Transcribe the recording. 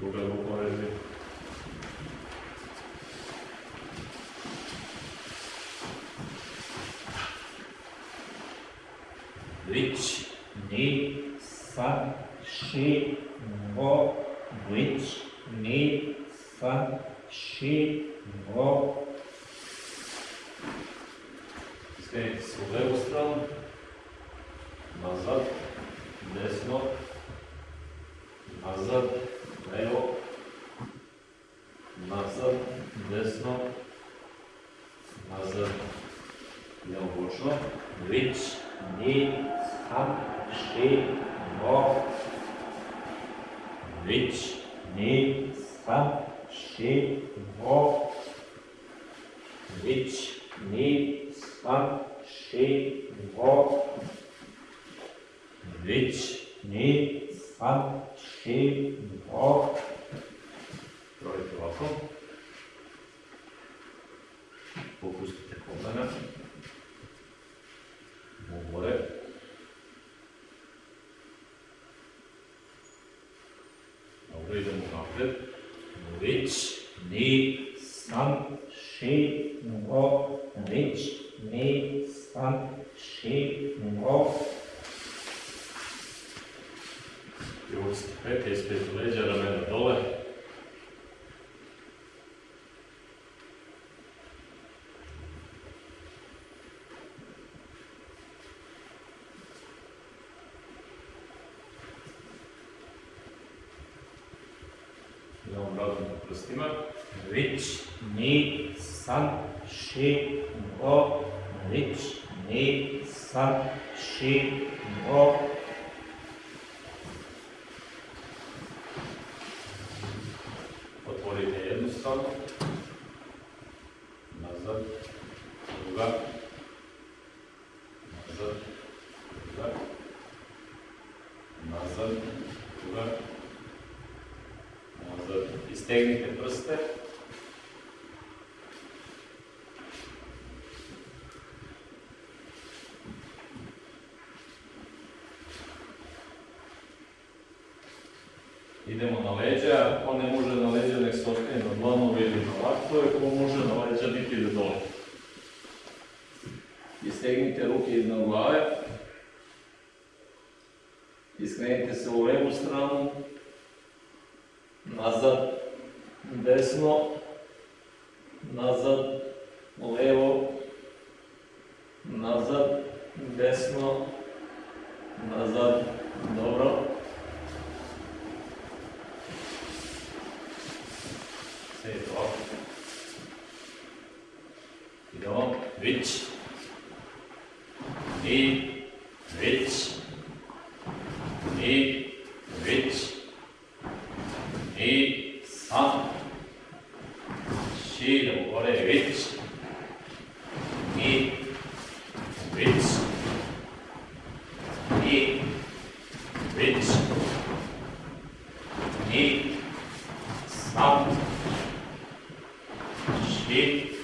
Погледам околу Which ne sa she mo which се од лево страна, назад, десно, назад, desno, nazaj levo bočno, več, ni, sam, še, no, več, ni, sam, še, no, več, ni, sam, še, no, več, ni, sam, še, no, več, ni, sam, še, no, Dobro, idemo napred. which need sun she go which need sun she go Privucite pete ispred leđa, ramena dole. Idemo razum po prstima. which need sun she go which need sun she go Otvorite jednu stranu. Nazad. Druga. Nazad. Druga. Nazad. Druga. Nazad. Istegnite prste. Idemo na leđa, ko ne može na leđa, nek se ostane na dlanove ili na laktove, ko može na leđa, niti ide dole. Istegnite ruke iznad glave. Iskrenite se u levu stranu. Nazad, desno, nazad, levo, nazad, desno, nazad, dobro. Sedite ovako. Idemo, vić. I, vić. 3 C のこれ1 2 1 2 1 2 3 4